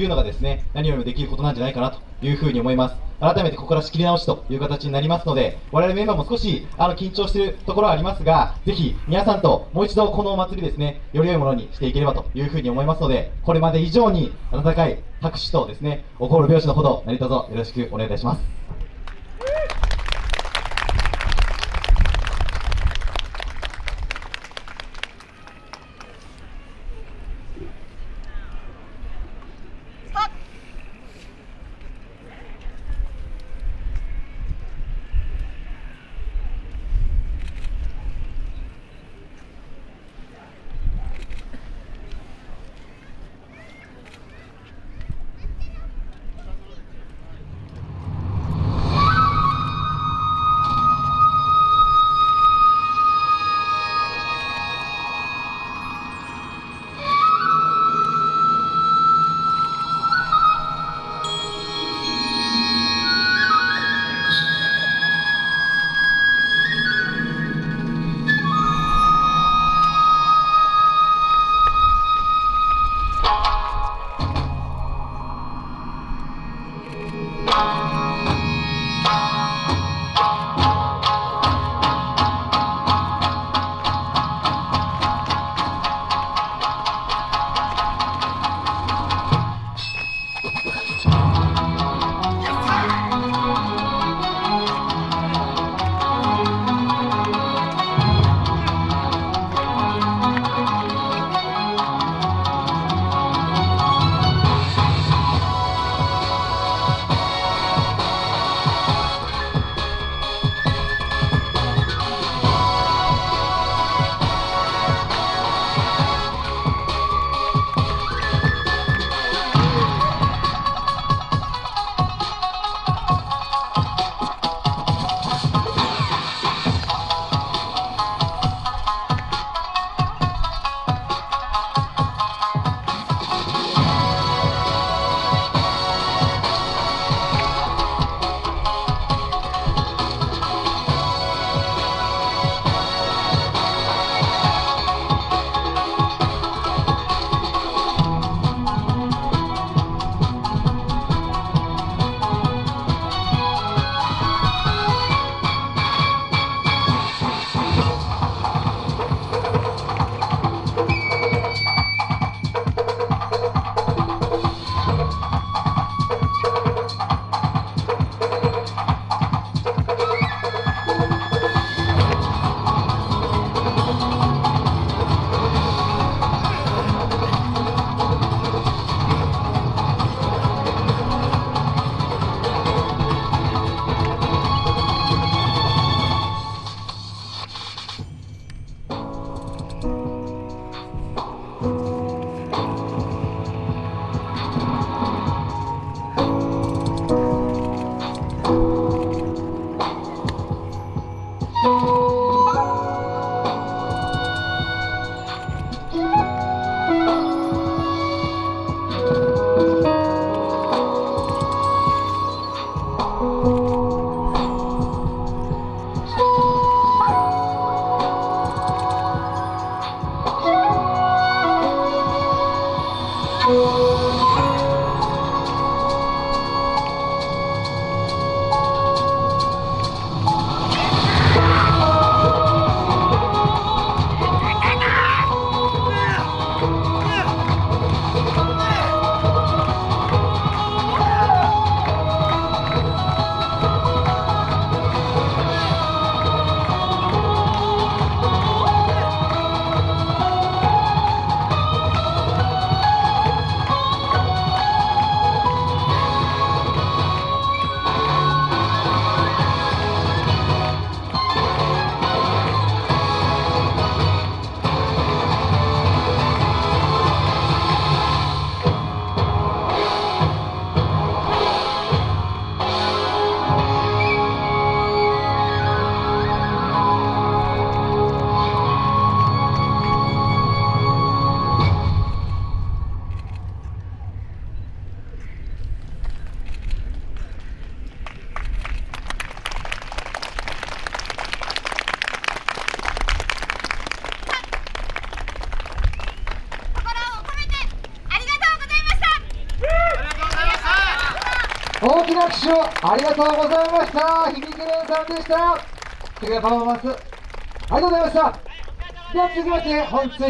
いうのがですね、何よりもできることなんじゃないかなというふうに思います。改めてここから仕切り直しという形になりますので、我々メンバーも少しあの緊張しているところはありますが、ぜひ皆さんともう一度このお祭りですね、より良いものにしていければというふうに思いますので、これまで以上に温かい拍手とですね、お心拍子のほど何卒よろしくお願いいたします。Música 大きな拍手をありがとうございました。響き連さんでした。素敵なパフォーマンスありがとうございました。では続きまして本日